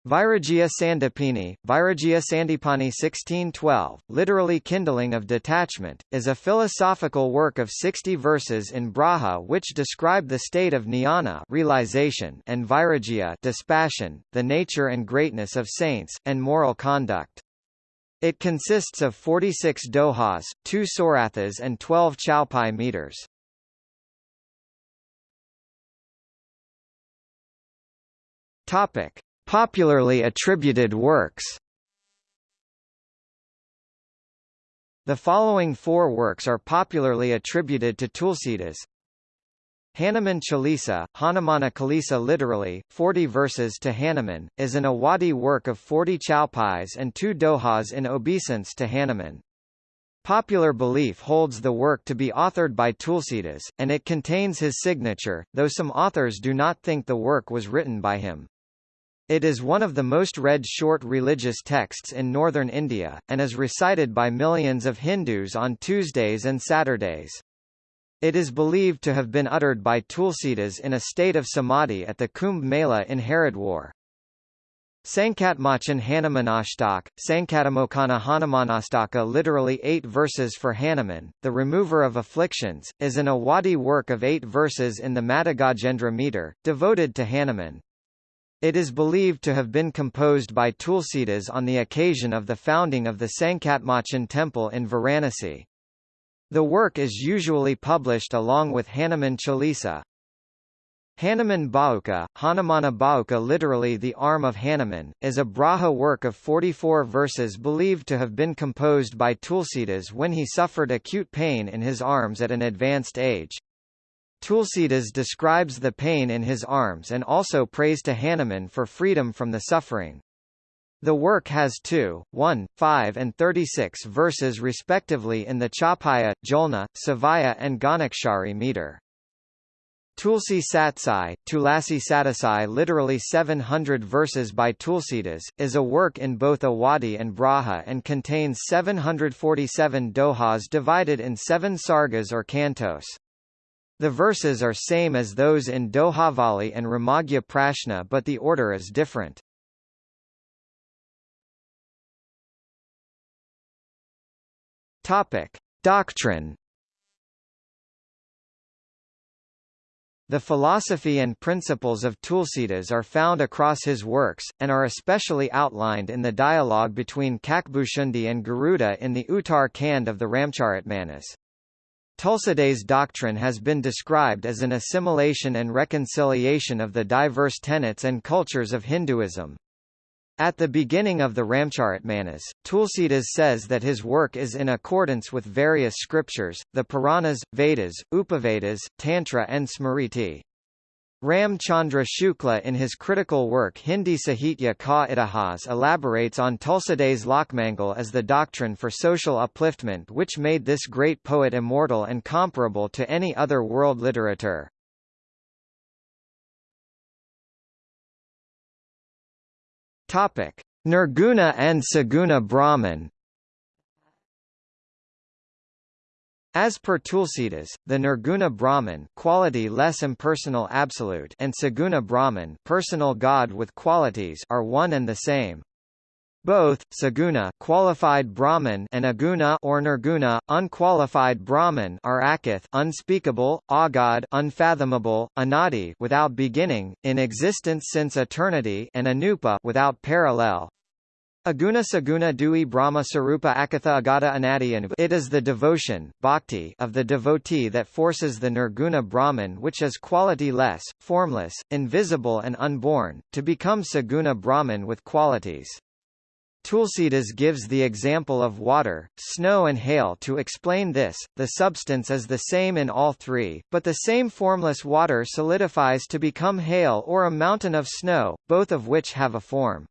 Vairagya Sandipani, Vairagya Sandipani 1612, literally kindling of detachment, is a philosophical work of 60 verses in Braj which describe the state of jnana realization and Vairagya dispassion, the nature and greatness of saints, and moral conduct. It consists of 46 dohas, 2 sorathas and 12 chaupai meters. Topic. Popularly attributed works The following four works are popularly attributed to Tulsidas. Hanuman Chalisa, Hanumana Kalisa literally, 40 verses to Hanuman, is an Awadhi work of 40 chaupais and two dohas in obeisance to Hanuman. Popular belief holds the work to be authored by Tulsidas, and it contains his signature, though some authors do not think the work was written by him. It is one of the most read short religious texts in northern India, and is recited by millions of Hindus on Tuesdays and Saturdays. It is believed to have been uttered by Tulsidas in a state of samadhi at the Kumbh Mela in Haridwar. Sankatmochan Hanumanashtak, Sankatamokana Hanumanastaka literally eight verses for Hanuman, the remover of afflictions, is an Awadhi work of eight verses in the Madhagajendra meter, devoted to Hanuman. It is believed to have been composed by Tulsidas on the occasion of the founding of the Sankatmochan temple in Varanasi. The work is usually published along with Hanuman Chalisa. Hanuman Bahuka, Hanumana Bauka literally the arm of Hanuman, is a Braj work of 44 verses believed to have been composed by Tulsidas when he suffered acute pain in his arms at an advanced age. Tulsidas describes the pain in his arms and also prays to Hanuman for freedom from the suffering. The work has 2, 1, 5 and 36 verses respectively in the Chapaya, Jolna, Savaya and Ghanakshari meter. Tulsi Satsai, Tulasi Satasai literally 700 verses by Tulsidas, is a work in both Awadhi and Braj and contains 747 dohas divided in seven sargas or cantos. The verses are same as those in Dohavali and Ramagya Prashna but the order is different. Topic. Doctrine The philosophy and principles of Tulsidas are found across his works, and are especially outlined in the dialogue between Kakbhushundi and Garuda in the Uttar Kand of the Ramcharitmanas. Tulsidas' doctrine has been described as an assimilation and reconciliation of the diverse tenets and cultures of Hinduism. At the beginning of the Ramcharitmanas, Tulsidas says that his work is in accordance with various scriptures, the Puranas, Vedas, Upavedas, Tantra and Smriti. Ram Chandra Shukla in his critical work Hindi Sahitya Ka Itihas elaborates on Tulsidas' Lokmangal as the doctrine for social upliftment which made this great poet immortal and comparable to any other world literature. Nirguna and Saguna Brahman. As per Tulsidas, the Nirguna Brahman quality less impersonal absolute and Saguna Brahman personal God with qualities are one and the same. Both, saguna qualified Brahman and aguna or nirguna, unqualified Brahman are akath unspeakable, agad unfathomable, anadi without beginning, in existence since eternity and anupa without parallel. Aguna Saguna Dui Brahma Sarupa Akatha Agata Anadi It is the devotion bhakti of the devotee that forces the Nirguna Brahman which is quality-less, formless, invisible and unborn, to become Saguna Brahman with qualities. Tulsidas gives the example of water, snow and hail to explain this, the substance is the same in all three, but the same formless water solidifies to become hail or a mountain of snow, both of which have a form.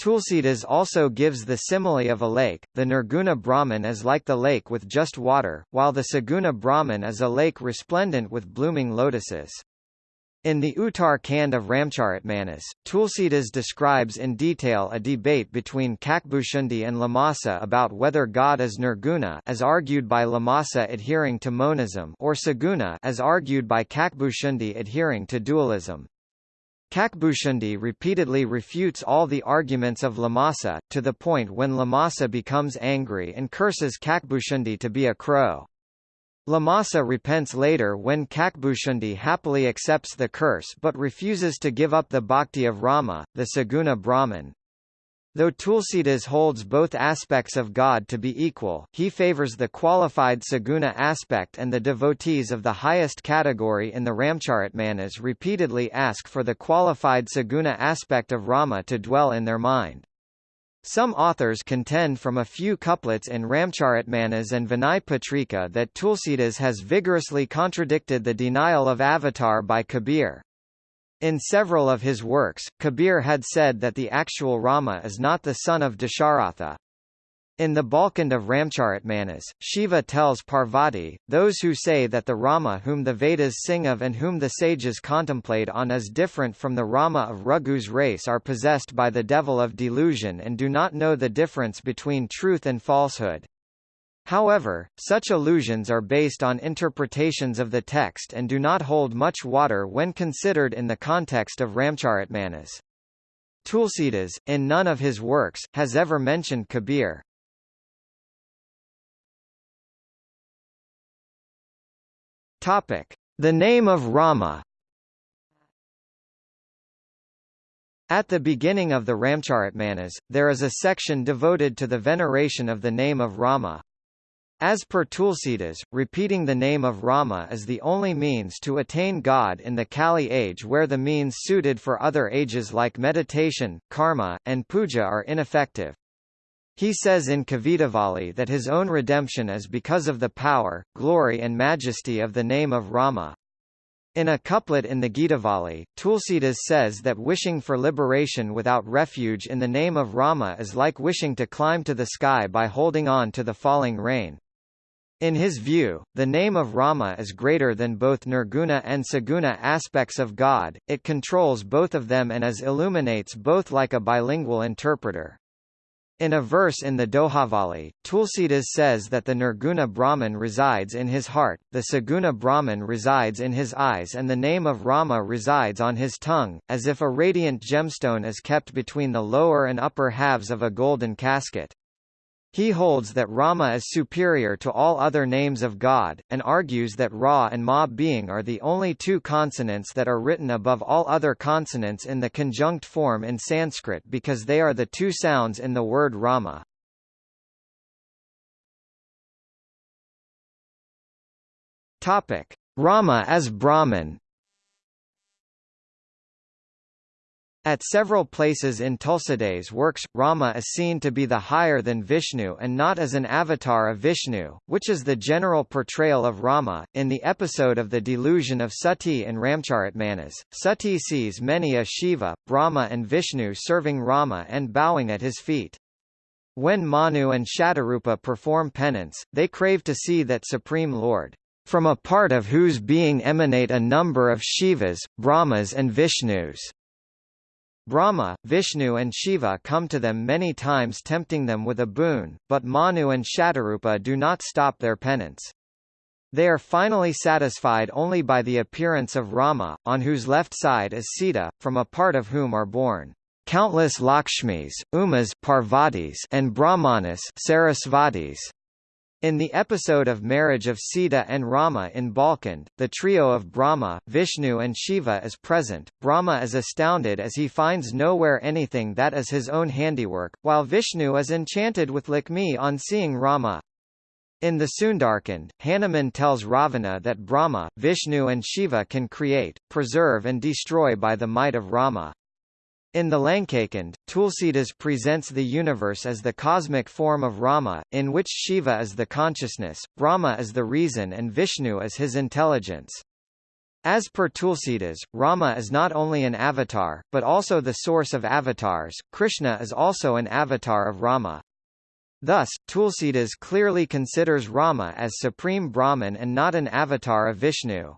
Tulsidas also gives the simile of a lake, the Nirguna Brahman is like the lake with just water, while the Saguna Brahman is a lake resplendent with blooming lotuses. In the Uttar Kand of Ramcharitmanas, Tulsidas describes in detail a debate between Kakbhushundi and Lamasa about whether God is nirguna as argued by Lamasa adhering to monism or saguna as argued by Kakbhushundi adhering to dualism. Kakbhushundi repeatedly refutes all the arguments of Lamasa, to the point when Lamasa becomes angry and curses Kakbhushundi to be a crow. Lamasa repents later when Kakbhushundi happily accepts the curse but refuses to give up the bhakti of Rama, the Saguna Brahman. Though Tulsidas holds both aspects of God to be equal, he favors the qualified Saguna aspect and the devotees of the highest category in the Ramcharitmanas repeatedly ask for the qualified Saguna aspect of Rama to dwell in their mind. Some authors contend from a few couplets in Ramcharitmanas and Vinay Patrika that Tulsidas has vigorously contradicted the denial of avatar by Kabir. In several of his works, Kabir had said that the actual Rama is not the son of Dasharatha. In the Balkand of Ramcharitmanas, Shiva tells Parvati, those who say that the Rama whom the Vedas sing of and whom the sages contemplate on is different from the Rama of Raghu's race are possessed by the devil of delusion and do not know the difference between truth and falsehood. However, such allusions are based on interpretations of the text and do not hold much water when considered in the context of Ramcharitmanas. Tulsidas, in none of his works, has ever mentioned Kabir. Topic: The name of Rama. At the beginning of the Ramcharitmanas, there is a section devoted to the veneration of the name of Rama. As per Tulsidas, repeating the name of Rama is the only means to attain God in the Kali age where the means suited for other ages like meditation, karma, and puja are ineffective. He says in Kavitavali that his own redemption is because of the power, glory and majesty of the name of Rama. In a couplet in the Gitavali, Tulsidas says that wishing for liberation without refuge in the name of Rama is like wishing to climb to the sky by holding on to the falling rain. In his view, the name of Rama is greater than both Nirguna and Saguna aspects of God, it controls both of them and as illuminates both like a bilingual interpreter. In a verse in the Dohavali, Tulsidas says that the Nirguna Brahman resides in his heart, the Saguna Brahman resides in his eyes and the name of Rama resides on his tongue, as if a radiant gemstone is kept between the lower and upper halves of a golden casket. He holds that Rama is superior to all other names of God, and argues that Ra and Ma being are the only two consonants that are written above all other consonants in the conjunct form in Sanskrit because they are the two sounds in the word Rama. Rama as Brahman At several places in Tulsidas' works, Rama is seen to be the higher than Vishnu and not as an avatar of Vishnu, which is the general portrayal of Rama. In the episode of the delusion of Sati in Ramcharitmanas, Sati sees many a Shiva, Brahma and Vishnu serving Rama and bowing at his feet. When Manu and Shatarupa perform penance, they crave to see that Supreme Lord, from a part of whose being emanate a number of Shivas, Brahmas and Vishnus. Brahma, Vishnu and Shiva come to them many times tempting them with a boon, but Manu and Shatarupa do not stop their penance. They are finally satisfied only by the appearance of Rama, on whose left side is Sita, from a part of whom are born countless Lakshmis, Umas Parvatis and Brahmanas Sarasvatis. In the episode of marriage of Sita and Rama in Balkand, the trio of Brahma, Vishnu and Shiva is present. Brahma is astounded as he finds nowhere anything that is his own handiwork, while Vishnu is enchanted with Lakshmi on seeing Rama. In the Sundarkand, Hanuman tells Ravana that Brahma, Vishnu and Shiva can create, preserve and destroy by the might of Rama. In the Lankakand, Tulsidas presents the universe as the cosmic form of Rama, in which Shiva is the consciousness, Brahma is the reason and Vishnu is his intelligence. As per Tulsidas, Rama is not only an avatar, but also the source of avatars, Krishna is also an avatar of Rama. Thus, Tulsidas clearly considers Rama as supreme Brahman and not an avatar of Vishnu.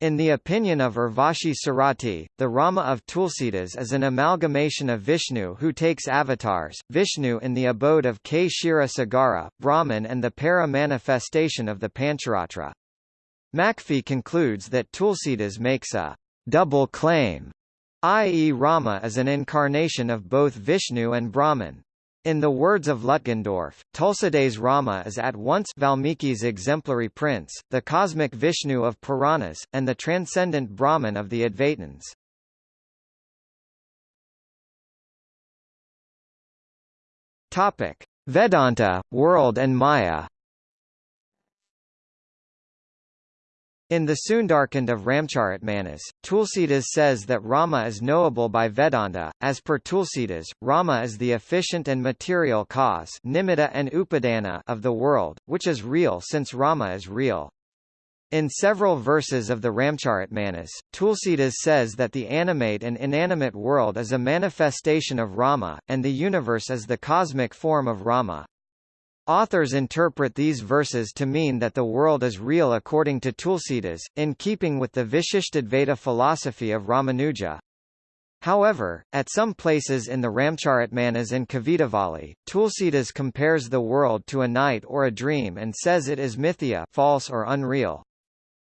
In the opinion of Urvashi Sarati, the Rama of Tulsidas is an amalgamation of Vishnu who takes avatars, Vishnu in the abode of Kshira Sagara, Brahman and the para-manifestation of the Pancharatra. Macfie concludes that Tulsidas makes a double claim, i.e. Rama is an incarnation of both Vishnu and Brahman. In the words of Lutgendorf, Tulsidas Rama is at once Valmiki's exemplary prince, the cosmic Vishnu of Puranas, and the transcendent Brahman of the Advaitins. Topic: Vedanta, world and Maya. In the Sundarkand of Ramcharitmanas, Tulsidas says that Rama is knowable by Vedanta. As per Tulsidas, Rama is the efficient and material cause nimitta and upadana of the world, which is real since Rama is real. In several verses of the Ramcharitmanas, Tulsidas says that the animate and inanimate world is a manifestation of Rama, and the universe is the cosmic form of Rama. Authors interpret these verses to mean that the world is real according to Tulsidas, in keeping with the Vishishtadvaita philosophy of Ramanuja. However, at some places in the Ramcharitmanas and Kavitavali, Tulsidas compares the world to a night or a dream and says it is mithya false or unreal.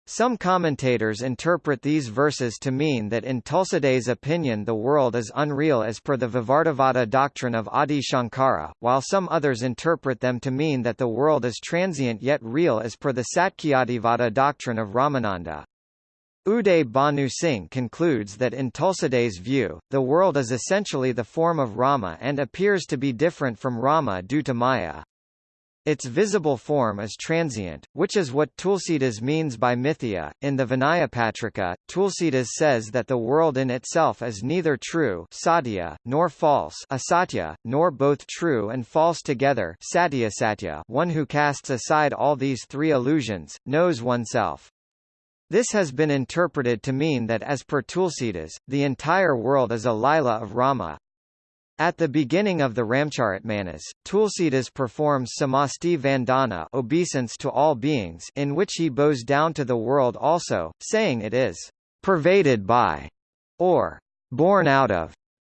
Some commentators interpret these verses to mean that in Tulsidas' opinion the world is unreal as per the Vivartavada doctrine of Adi Shankara, while some others interpret them to mean that the world is transient yet real as per the Satkhyativada doctrine of Ramananda. Uday Bhanu Singh concludes that in Tulsidas' view, the world is essentially the form of Rama and appears to be different from Rama due to Maya. Its visible form is transient, which is what Tulsidas means by mithya. In the Vinayapatrika, Tulsidas says that the world in itself is neither true satya, nor false asatya, nor both true and false together satya satya. One who casts aside all these three illusions, knows oneself. This has been interpreted to mean that as per Tulsidas, the entire world is a lila of Rama, at the beginning of the Ramcharitmanas, Tulsidas performs samasti vandana obeisance to all beings in which he bows down to the world also, saying it is pervaded by, or born out of,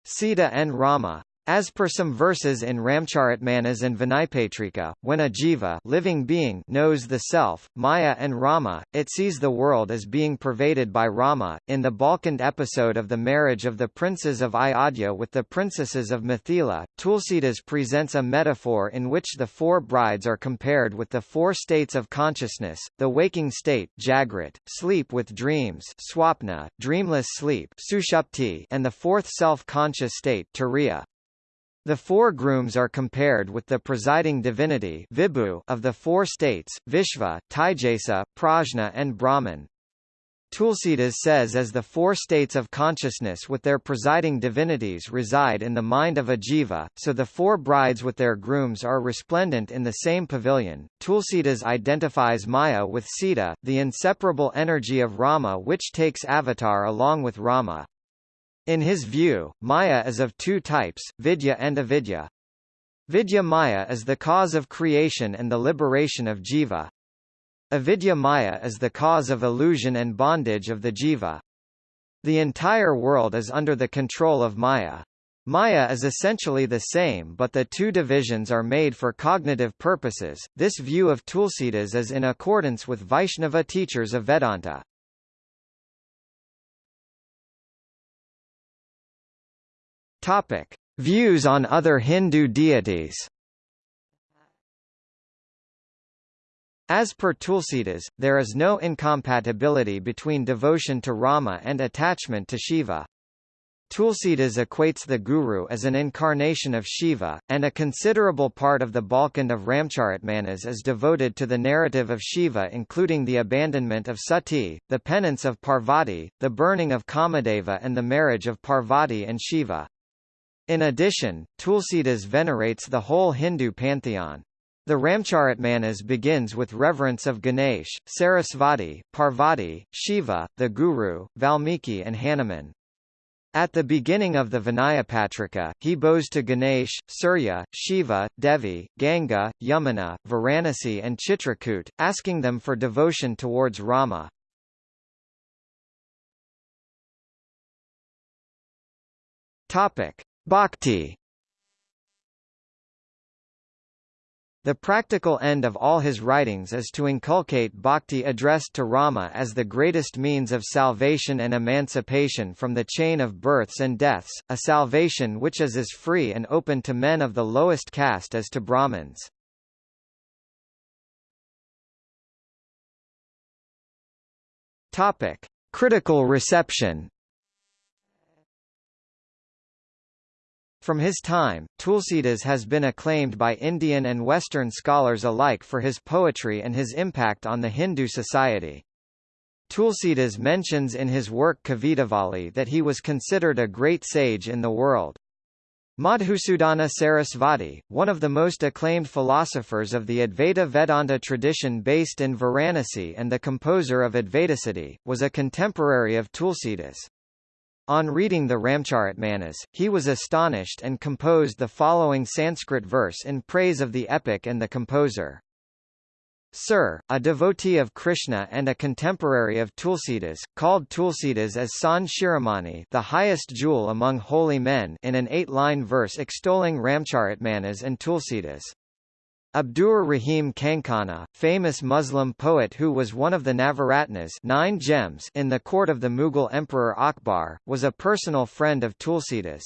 Sita and Rama. As per some verses in Ramcharitmanas and Vinaypatrika, when a jiva living being knows the self, Maya and Rama, it sees the world as being pervaded by Rama. In the Balkand episode of the marriage of the princes of Ayodhya with the princesses of Mithila, Tulsidas presents a metaphor in which the four brides are compared with the four states of consciousness, the waking state Jagrat, sleep with dreams swapna, dreamless sleep sushupti, and the fourth self-conscious state turiya. The four grooms are compared with the presiding divinity Vibhu of the four states, Vishva, Taijasa, Prajna and Brahman. Tulsidas says as the four states of consciousness with their presiding divinities reside in the mind of a jiva, so the four brides with their grooms are resplendent in the same pavilion. Tulsidas identifies Maya with Sita, the inseparable energy of Rama which takes avatar along with Rama. In his view, Maya is of two types, vidya and avidya. Vidya Maya is the cause of creation and the liberation of jiva. Avidya Maya is the cause of illusion and bondage of the jiva. The entire world is under the control of Maya. Maya is essentially the same but the two divisions are made for cognitive purposes. This view of Tulsidas is in accordance with Vaishnava teachers of Vedanta. Topic: Views on other Hindu deities. As per Tulsidas, there is no incompatibility between devotion to Rama and attachment to Shiva. Tulsidas equates the Guru as an incarnation of Shiva, and a considerable part of the Balkand of Ramcharitmanas is devoted to the narrative of Shiva including the abandonment of Sati, the penance of Parvati, the burning of Kamadeva and the marriage of Parvati and Shiva. In addition, Tulsidas venerates the whole Hindu pantheon. The Ramcharitmanas begins with reverence of Ganesh, Sarasvati, Parvati, Shiva, the Guru, Valmiki and Hanuman. At the beginning of the Vinayapatrika, he bows to Ganesh, Surya, Shiva, Devi, Ganga, Yamuna, Varanasi and Chitrakoot, asking them for devotion towards Rama. Bhakti The practical end of all his writings is to inculcate bhakti addressed to Rama as the greatest means of salvation and emancipation from the chain of births and deaths, a salvation which is as free and open to men of the lowest caste as to Brahmins. Topic: Critical reception From his time, Tulsidas has been acclaimed by Indian and Western scholars alike for his poetry and his impact on the Hindu society. Tulsidas mentions in his work Kavitavali that he was considered a great sage in the world. Madhusudana Sarasvati, one of the most acclaimed philosophers of the Advaita Vedanta tradition based in Varanasi and the composer of Advaitasiddhi, was a contemporary of Tulsidas. On reading the Ramcharitmanas, he was astonished and composed the following Sanskrit verse in praise of the epic and the composer. Sir, a devotee of Krishna and a contemporary of Tulsidas, called Tulsidas as San Shiromani the highest jewel among holy men in an eight-line verse extolling Ramcharitmanas and Tulsidas. Abdur Rahim Khankhana, famous Muslim poet who was one of the Navaratnas nine gems in the court of the Mughal Emperor Akbar, was a personal friend of Tulsidas.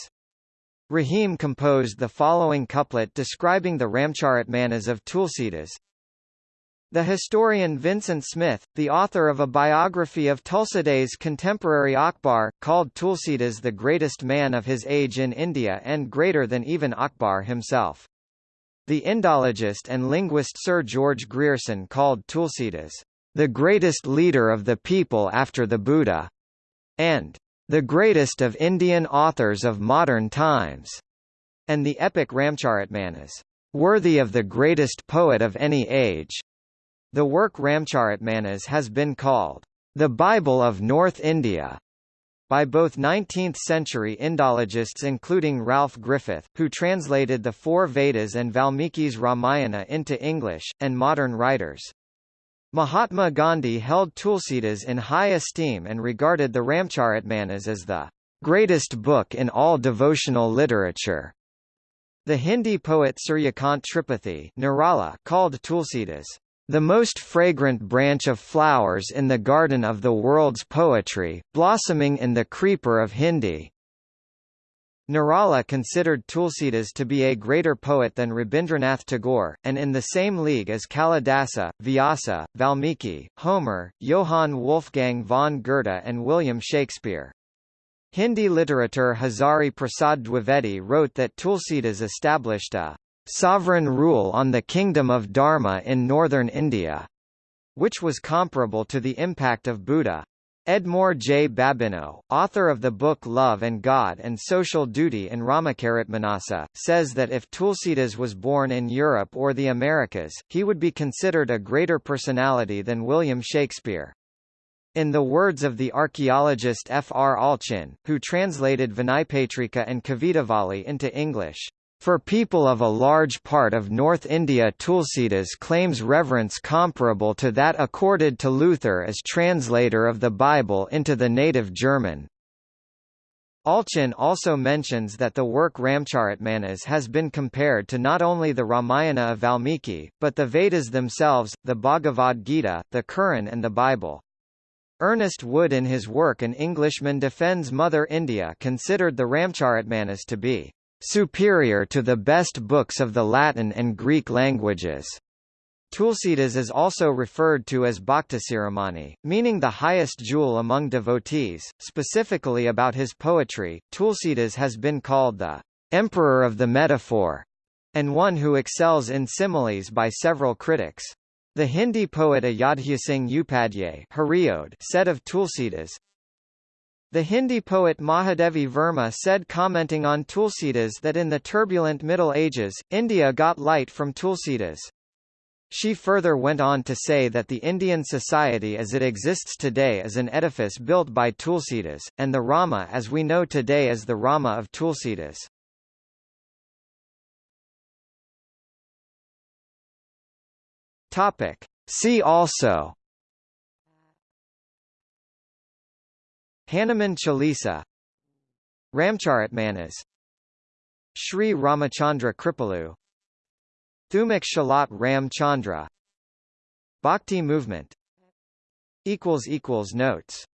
Rahim composed the following couplet describing the Ramcharitmanas of Tulsidas, the historian Vincent Smith, the author of a biography of Tulsidas' contemporary Akbar, called Tulsidas the greatest man of his age in India and greater than even Akbar himself. The Indologist and linguist Sir George Grierson called Tulsidas, the greatest leader of the people after the Buddha, and the greatest of Indian authors of modern times, and the epic Ramcharitmanas, worthy of the greatest poet of any age. The work Ramcharitmanas has been called, the Bible of North India, by both 19th-century Indologists including Ralph Griffith, who translated the four Vedas and Valmiki's Ramayana into English, and modern writers. Mahatma Gandhi held Tulsidas in high esteem and regarded the Ramcharitmanas as the greatest book in all devotional literature. The Hindi poet Suryakant Tripathi Nirala called Tulsidas the most fragrant branch of flowers in the garden of the world's poetry, blossoming in the creeper of Hindi. Nirala considered Tulsidas to be a greater poet than Rabindranath Tagore, and in the same league as Kalidasa, Vyasa, Valmiki, Homer, Johann Wolfgang von Goethe and William Shakespeare. Hindi literature Hazari Prasad Dwivedi wrote that Tulsidas established a sovereign rule on the Kingdom of Dharma in northern India, which was comparable to the impact of Buddha. Edmour J. Babineau, author of the book Love and God and Social Duty in Ramacharitmanasa, says that if Tulsidas was born in Europe or the Americas, he would be considered a greater personality than William Shakespeare. In the words of the archaeologist F. R. Allchin, who translated Vinaypatrika and Kavitavali into English, for people of a large part of North India Tulsidas claims reverence comparable to that accorded to Luther as translator of the Bible into the native German. Allchin also mentions that the work Ramcharitmanas has been compared to not only the Ramayana of Valmiki, but the Vedas themselves, the Bhagavad Gita, the Quran and the Bible. Ernest Wood in his work An Englishman Defends Mother India considered the Ramcharitmanas to be superior to the best books of the Latin and Greek languages. Tulsidas is also referred to as Bhaktisiromani, meaning the highest jewel among devotees. Specifically about his poetry, Tulsidas has been called the emperor of the metaphor, and one who excels in similes by several critics. The Hindi poet Ayodhya Singh Upadhyay said of Tulsidas, the Hindi poet Mahadevi Verma said commenting on Tulsidas that in the turbulent Middle Ages, India got light from Tulsidas. She further went on to say that the Indian society as it exists today is an edifice built by Tulsidas, and the Rama as we know today is the Rama of Tulsidas. Topic. See also Hanuman Chalisa Ramcharitmanas Sri Ramachandra Kripalu Thumak Chalat Ram Chandra Bhakti movement Notes